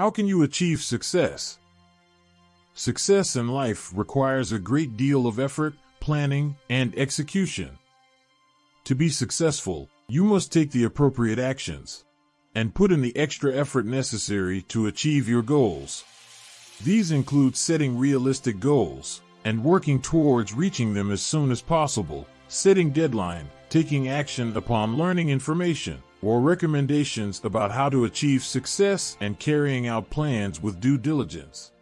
How can you achieve success? Success in life requires a great deal of effort, planning, and execution. To be successful, you must take the appropriate actions and put in the extra effort necessary to achieve your goals. These include setting realistic goals and working towards reaching them as soon as possible, setting deadline, taking action upon learning information or recommendations about how to achieve success and carrying out plans with due diligence.